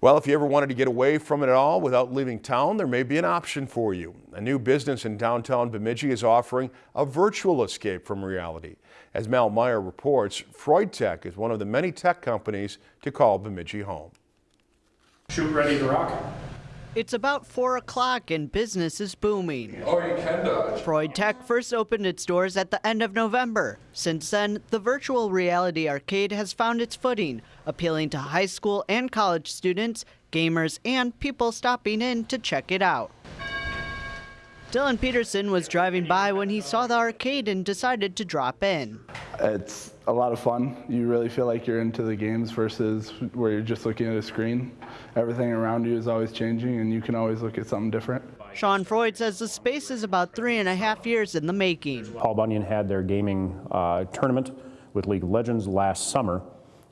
Well, if you ever wanted to get away from it all without leaving town, there may be an option for you. A new business in downtown Bemidji is offering a virtual escape from reality. As Mal Meyer reports, Freud Tech is one of the many tech companies to call Bemidji home. Shoot ready to rock. It's about 4 o'clock and business is booming. Oh, you can dodge. Freud Tech first opened its doors at the end of November. Since then, the virtual reality arcade has found its footing, appealing to high school and college students, gamers, and people stopping in to check it out. Dylan Peterson was driving by when he saw the arcade and decided to drop in. It's a lot of fun. You really feel like you're into the games versus where you're just looking at a screen. Everything around you is always changing and you can always look at something different. Sean Freud says the space is about three and a half years in the making. Paul Bunyan had their gaming uh, tournament with League of Legends last summer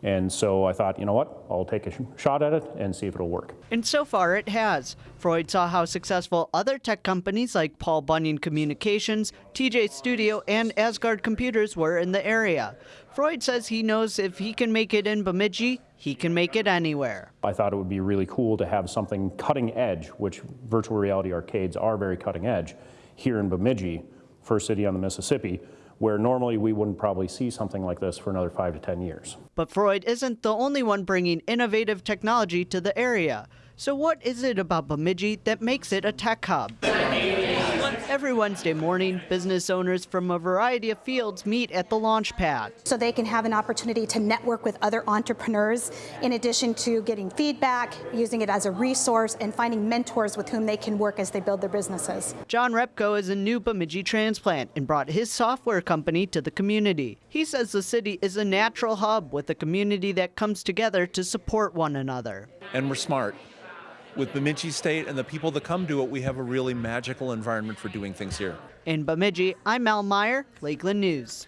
and so I thought, you know what, I'll take a sh shot at it and see if it'll work. And so far it has. Freud saw how successful other tech companies like Paul Bunyan Communications, TJ Studio, and Asgard Computers were in the area. Freud says he knows if he can make it in Bemidji, he can make it anywhere. I thought it would be really cool to have something cutting edge, which virtual reality arcades are very cutting edge, here in Bemidji, first city on the Mississippi, where normally we wouldn't probably see something like this for another five to 10 years. But Freud isn't the only one bringing innovative technology to the area. So what is it about Bemidji that makes it a tech hub? Every Wednesday morning, business owners from a variety of fields meet at the launch pad. So they can have an opportunity to network with other entrepreneurs in addition to getting feedback, using it as a resource, and finding mentors with whom they can work as they build their businesses. John Repko is a new Bemidji transplant and brought his software company to the community. He says the city is a natural hub with a community that comes together to support one another. And we're smart with Bemidji State and the people that come to it, we have a really magical environment for doing things here. In Bemidji, I'm Mel Meyer, Lakeland News.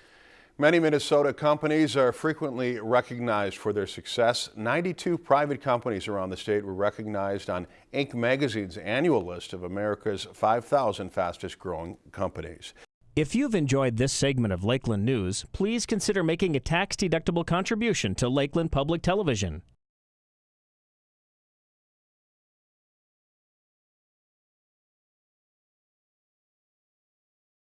Many Minnesota companies are frequently recognized for their success. 92 private companies around the state were recognized on Inc. magazine's annual list of America's 5,000 fastest growing companies. If you've enjoyed this segment of Lakeland News, please consider making a tax-deductible contribution to Lakeland Public Television.